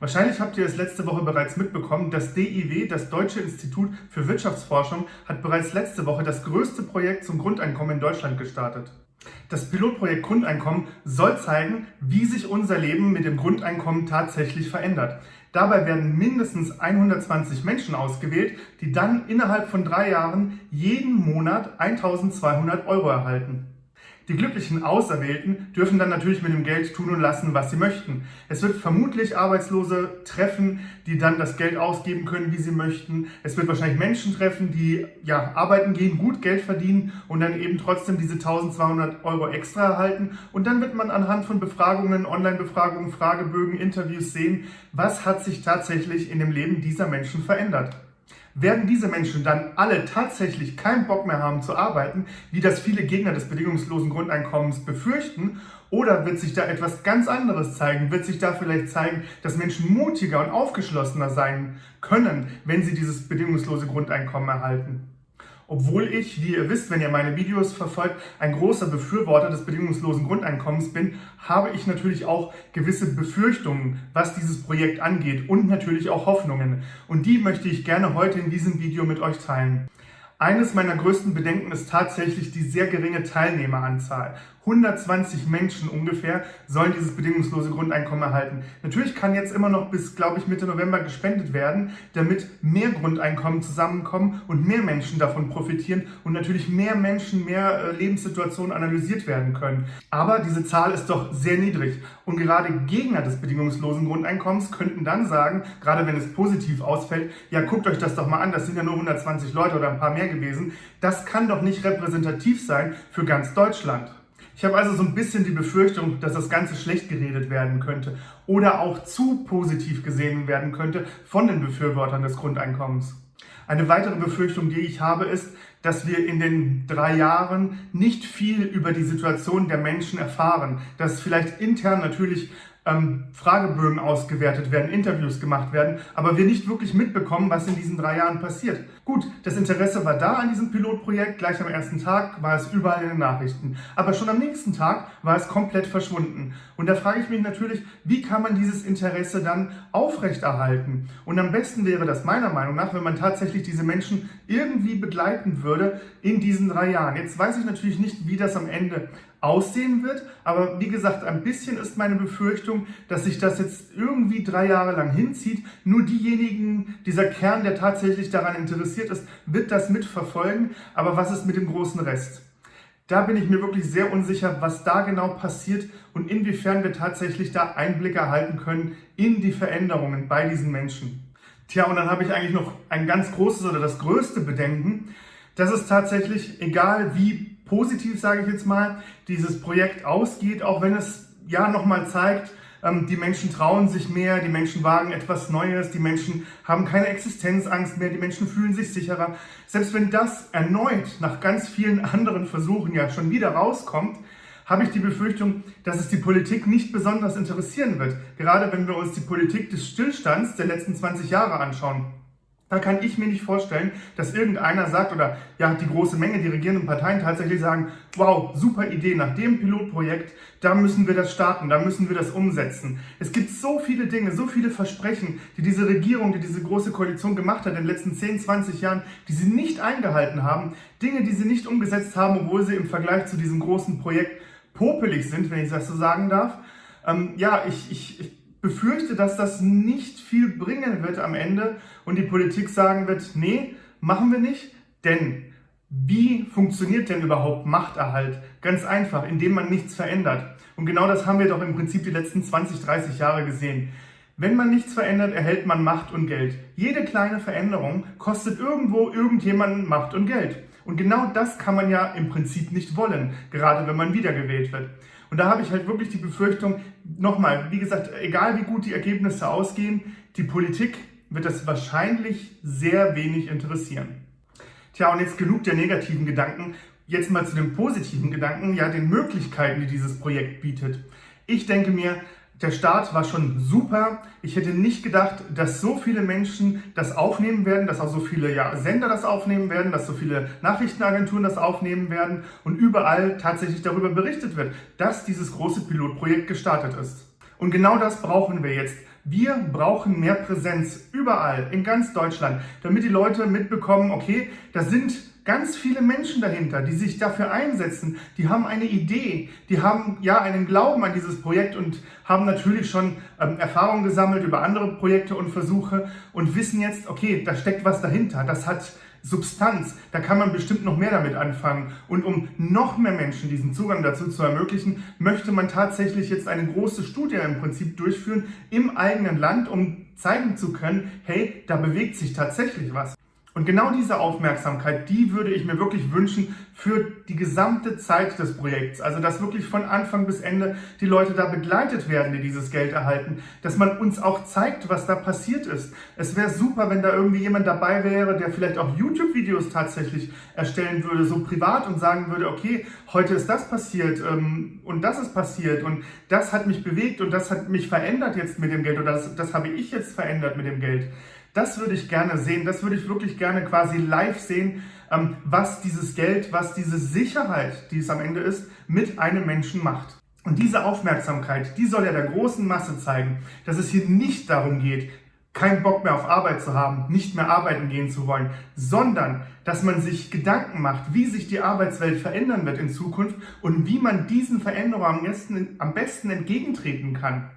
Wahrscheinlich habt ihr es letzte Woche bereits mitbekommen, das DIW, das Deutsche Institut für Wirtschaftsforschung, hat bereits letzte Woche das größte Projekt zum Grundeinkommen in Deutschland gestartet. Das Pilotprojekt Grundeinkommen soll zeigen, wie sich unser Leben mit dem Grundeinkommen tatsächlich verändert. Dabei werden mindestens 120 Menschen ausgewählt, die dann innerhalb von drei Jahren jeden Monat 1200 Euro erhalten. Die glücklichen Auserwählten dürfen dann natürlich mit dem Geld tun und lassen, was sie möchten. Es wird vermutlich Arbeitslose treffen, die dann das Geld ausgeben können, wie sie möchten. Es wird wahrscheinlich Menschen treffen, die ja arbeiten gehen, gut Geld verdienen und dann eben trotzdem diese 1200 Euro extra erhalten. Und dann wird man anhand von Befragungen, Online-Befragungen, Fragebögen, Interviews sehen, was hat sich tatsächlich in dem Leben dieser Menschen verändert. Werden diese Menschen dann alle tatsächlich keinen Bock mehr haben zu arbeiten, wie das viele Gegner des bedingungslosen Grundeinkommens befürchten, oder wird sich da etwas ganz anderes zeigen? Wird sich da vielleicht zeigen, dass Menschen mutiger und aufgeschlossener sein können, wenn sie dieses bedingungslose Grundeinkommen erhalten? Obwohl ich, wie ihr wisst, wenn ihr meine Videos verfolgt, ein großer Befürworter des bedingungslosen Grundeinkommens bin, habe ich natürlich auch gewisse Befürchtungen, was dieses Projekt angeht und natürlich auch Hoffnungen. Und die möchte ich gerne heute in diesem Video mit euch teilen. Eines meiner größten Bedenken ist tatsächlich die sehr geringe Teilnehmeranzahl. 120 Menschen ungefähr sollen dieses bedingungslose Grundeinkommen erhalten. Natürlich kann jetzt immer noch bis, glaube ich, Mitte November gespendet werden, damit mehr Grundeinkommen zusammenkommen und mehr Menschen davon profitieren und natürlich mehr Menschen, mehr äh, Lebenssituationen analysiert werden können. Aber diese Zahl ist doch sehr niedrig und gerade Gegner des bedingungslosen Grundeinkommens könnten dann sagen, gerade wenn es positiv ausfällt, ja guckt euch das doch mal an, das sind ja nur 120 Leute oder ein paar mehr gewesen, das kann doch nicht repräsentativ sein für ganz Deutschland. Ich habe also so ein bisschen die Befürchtung, dass das Ganze schlecht geredet werden könnte oder auch zu positiv gesehen werden könnte von den Befürwortern des Grundeinkommens. Eine weitere Befürchtung, die ich habe, ist, dass wir in den drei Jahren nicht viel über die Situation der Menschen erfahren, dass vielleicht intern natürlich ähm, Fragebögen ausgewertet werden, Interviews gemacht werden, aber wir nicht wirklich mitbekommen, was in diesen drei Jahren passiert. Gut, das Interesse war da an diesem Pilotprojekt, gleich am ersten Tag war es überall in den Nachrichten, aber schon am nächsten Tag war es komplett verschwunden. Und da frage ich mich natürlich, wie kann man dieses Interesse dann aufrechterhalten? Und am besten wäre das meiner Meinung nach, wenn man tatsächlich diese Menschen irgendwie begleiten würde in diesen drei Jahren. Jetzt weiß ich natürlich nicht, wie das am Ende aussehen wird. Aber wie gesagt, ein bisschen ist meine Befürchtung, dass sich das jetzt irgendwie drei Jahre lang hinzieht. Nur diejenigen, dieser Kern, der tatsächlich daran interessiert ist, wird das mitverfolgen. Aber was ist mit dem großen Rest? Da bin ich mir wirklich sehr unsicher, was da genau passiert und inwiefern wir tatsächlich da Einblick erhalten können in die Veränderungen bei diesen Menschen. Tja, und dann habe ich eigentlich noch ein ganz großes oder das größte Bedenken. Das ist tatsächlich, egal wie positiv, sage ich jetzt mal, dieses Projekt ausgeht, auch wenn es ja nochmal zeigt, ähm, die Menschen trauen sich mehr, die Menschen wagen etwas Neues, die Menschen haben keine Existenzangst mehr, die Menschen fühlen sich sicherer. Selbst wenn das erneut nach ganz vielen anderen Versuchen ja schon wieder rauskommt, habe ich die Befürchtung, dass es die Politik nicht besonders interessieren wird. Gerade wenn wir uns die Politik des Stillstands der letzten 20 Jahre anschauen. Da kann ich mir nicht vorstellen, dass irgendeiner sagt oder ja die große Menge, die regierenden Parteien tatsächlich sagen, wow, super Idee, nach dem Pilotprojekt, da müssen wir das starten, da müssen wir das umsetzen. Es gibt so viele Dinge, so viele Versprechen, die diese Regierung, die diese große Koalition gemacht hat in den letzten 10, 20 Jahren, die sie nicht eingehalten haben, Dinge, die sie nicht umgesetzt haben, obwohl sie im Vergleich zu diesem großen Projekt popelig sind, wenn ich das so sagen darf. Ähm, ja, ich, ich, ich befürchte, dass das nicht viel bringen wird am Ende und die Politik sagen wird, nee, machen wir nicht, denn wie funktioniert denn überhaupt Machterhalt? Ganz einfach, indem man nichts verändert. Und genau das haben wir doch im Prinzip die letzten 20, 30 Jahre gesehen. Wenn man nichts verändert, erhält man Macht und Geld. Jede kleine Veränderung kostet irgendwo irgendjemanden Macht und Geld. Und genau das kann man ja im Prinzip nicht wollen, gerade wenn man wiedergewählt wird. Und da habe ich halt wirklich die Befürchtung, nochmal, wie gesagt, egal wie gut die Ergebnisse ausgehen, die Politik wird das wahrscheinlich sehr wenig interessieren. Tja, und jetzt genug der negativen Gedanken. Jetzt mal zu den positiven Gedanken, ja, den Möglichkeiten, die dieses Projekt bietet. Ich denke mir, der Start war schon super. Ich hätte nicht gedacht, dass so viele Menschen das aufnehmen werden, dass auch so viele ja, Sender das aufnehmen werden, dass so viele Nachrichtenagenturen das aufnehmen werden und überall tatsächlich darüber berichtet wird, dass dieses große Pilotprojekt gestartet ist. Und genau das brauchen wir jetzt. Wir brauchen mehr Präsenz überall in ganz Deutschland, damit die Leute mitbekommen, okay, da sind ganz viele Menschen dahinter, die sich dafür einsetzen, die haben eine Idee, die haben ja einen Glauben an dieses Projekt und haben natürlich schon ähm, Erfahrungen gesammelt über andere Projekte und Versuche und wissen jetzt, okay, da steckt was dahinter, das hat Substanz, da kann man bestimmt noch mehr damit anfangen. Und um noch mehr Menschen diesen Zugang dazu zu ermöglichen, möchte man tatsächlich jetzt eine große Studie im Prinzip durchführen im eigenen Land, um zeigen zu können, hey, da bewegt sich tatsächlich was. Und genau diese Aufmerksamkeit, die würde ich mir wirklich wünschen für die gesamte Zeit des Projekts. Also, dass wirklich von Anfang bis Ende die Leute da begleitet werden, die dieses Geld erhalten. Dass man uns auch zeigt, was da passiert ist. Es wäre super, wenn da irgendwie jemand dabei wäre, der vielleicht auch YouTube-Videos tatsächlich erstellen würde, so privat und sagen würde, okay, heute ist das passiert ähm, und das ist passiert und das hat mich bewegt und das hat mich verändert jetzt mit dem Geld oder das, das habe ich jetzt verändert mit dem Geld. Das würde ich gerne sehen, das würde ich wirklich gerne quasi live sehen, ähm, was dieses Geld, was diese Sicherheit, die es am Ende ist, mit einem Menschen macht. Und diese Aufmerksamkeit, die soll ja der großen Masse zeigen, dass es hier nicht darum geht, keinen Bock mehr auf Arbeit zu haben, nicht mehr arbeiten gehen zu wollen, sondern dass man sich Gedanken macht, wie sich die Arbeitswelt verändern wird in Zukunft und wie man diesen Veränderungen am besten, am besten entgegentreten kann.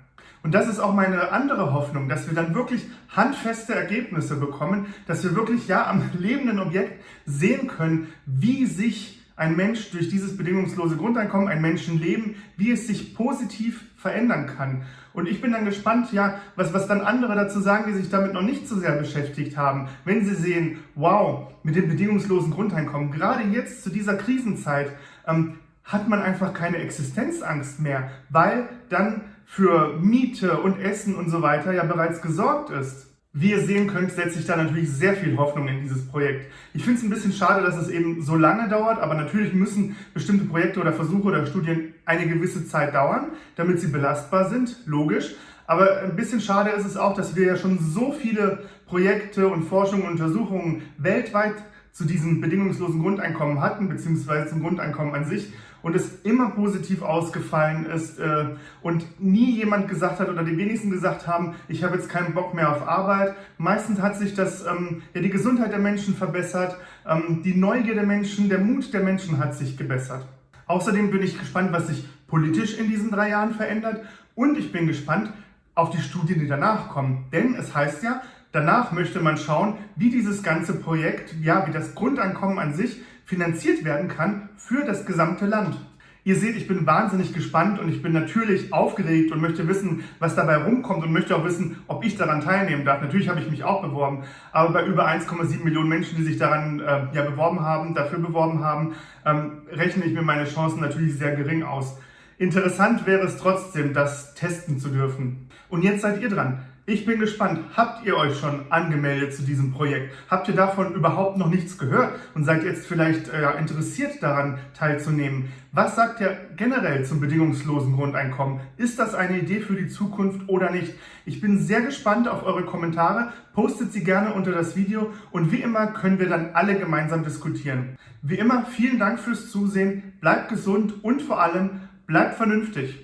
Und das ist auch meine andere Hoffnung, dass wir dann wirklich handfeste Ergebnisse bekommen, dass wir wirklich ja am lebenden Objekt sehen können, wie sich ein Mensch durch dieses bedingungslose Grundeinkommen, ein Menschenleben, wie es sich positiv verändern kann. Und ich bin dann gespannt, ja, was, was dann andere dazu sagen, die sich damit noch nicht so sehr beschäftigt haben. Wenn sie sehen, wow, mit dem bedingungslosen Grundeinkommen, gerade jetzt zu dieser Krisenzeit, ähm, hat man einfach keine Existenzangst mehr, weil dann für Miete und Essen und so weiter ja bereits gesorgt ist. Wie ihr sehen könnt, setze ich da natürlich sehr viel Hoffnung in dieses Projekt. Ich finde es ein bisschen schade, dass es eben so lange dauert, aber natürlich müssen bestimmte Projekte oder Versuche oder Studien eine gewisse Zeit dauern, damit sie belastbar sind, logisch. Aber ein bisschen schade ist es auch, dass wir ja schon so viele Projekte und Forschungen und Untersuchungen weltweit zu diesem bedingungslosen Grundeinkommen hatten, beziehungsweise zum Grundeinkommen an sich und es immer positiv ausgefallen ist äh, und nie jemand gesagt hat oder die wenigsten gesagt haben, ich habe jetzt keinen Bock mehr auf Arbeit. Meistens hat sich das, ähm, ja, die Gesundheit der Menschen verbessert, ähm, die Neugier der Menschen, der Mut der Menschen hat sich gebessert. Außerdem bin ich gespannt, was sich politisch in diesen drei Jahren verändert und ich bin gespannt auf die Studien, die danach kommen. Denn es heißt ja, danach möchte man schauen, wie dieses ganze Projekt, ja, wie das Grundeinkommen an sich finanziert werden kann für das gesamte Land. Ihr seht, ich bin wahnsinnig gespannt und ich bin natürlich aufgeregt und möchte wissen, was dabei rumkommt und möchte auch wissen, ob ich daran teilnehmen darf. Natürlich habe ich mich auch beworben, aber bei über 1,7 Millionen Menschen, die sich daran äh, ja, beworben haben, dafür beworben haben, ähm, rechne ich mir meine Chancen natürlich sehr gering aus. Interessant wäre es trotzdem, das testen zu dürfen. Und jetzt seid ihr dran. Ich bin gespannt, habt ihr euch schon angemeldet zu diesem Projekt? Habt ihr davon überhaupt noch nichts gehört und seid jetzt vielleicht äh, interessiert daran teilzunehmen? Was sagt ihr generell zum bedingungslosen Grundeinkommen? Ist das eine Idee für die Zukunft oder nicht? Ich bin sehr gespannt auf eure Kommentare, postet sie gerne unter das Video und wie immer können wir dann alle gemeinsam diskutieren. Wie immer, vielen Dank fürs Zusehen, bleibt gesund und vor allem bleibt vernünftig.